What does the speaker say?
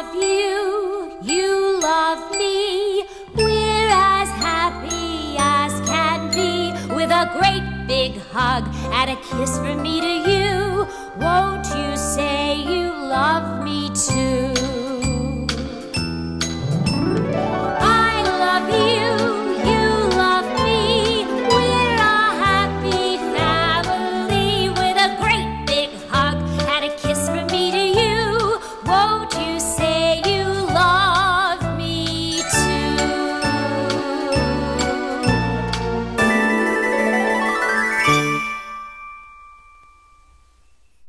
love you, you love me. We're as happy as can be with a great big hug and a kiss from me to you. Won't you say you love me too?